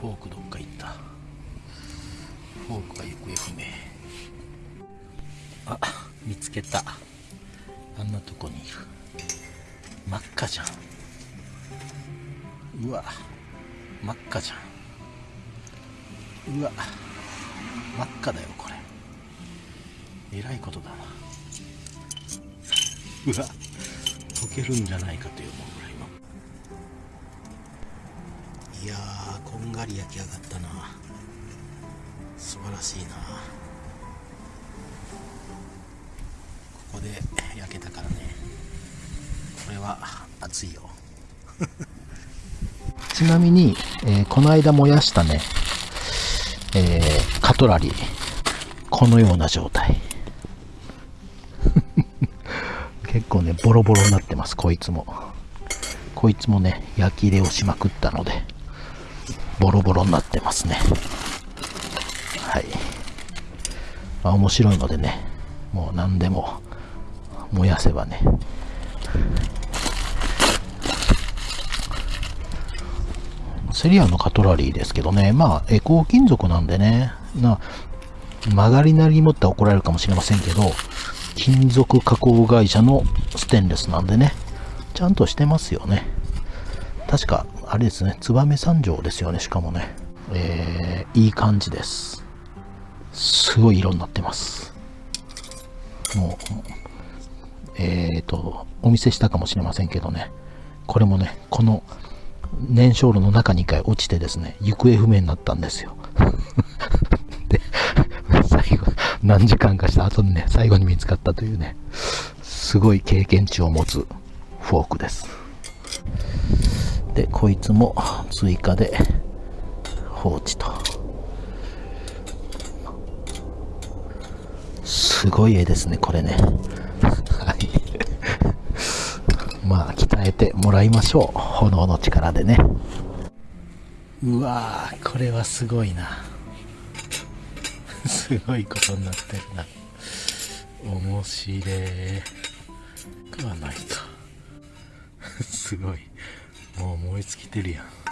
フォークどっか行った。フォークが行方不明。あ見つけた。あんなとこにいる。真っ赤じゃん。うわ真っ赤じゃん。うわ真っ赤だよこれ。えらいことだなうわ溶けるんじゃないかという思う。やーこんがり焼き上がったな。素晴らしいな。ここで焼けたからね。これは熱いよ。ちなみに、えーこの間燃やしたね、えーカトラリー。このような状態。結構ねボロボロになってますこいつも。こいつもね焼き入れをしまくったので。ボロボロになってますね。はい、まあ、面白いのでねもう何でも燃やせばね。セリアのカトラリーですけどねまあエコー金属なんでねな曲がりなりに持って怒られるかもしれませんけど金属加工会社のステンレスなんでねちゃんとしてますよね。確かあれですね燕三条ですよねしかもね。えー、いい感じです。すごい色になってます。もうえーとお見せしたかもしれませんけどね。これもねこの燃焼炉の中に一回落ちてですね行方不明になったんですよ。で最後何時間かした後にね最後に見つかったというねすごい経験値を持つフォークです。でこいつも追加で放置と。すごい絵ですねこれね。はい。まあ鍛えてもらいましょう。炎の力でね。うわーこれはすごいな。すごいことになってるな。面白い。食わないと。すごい。もう燃え尽きてるやん。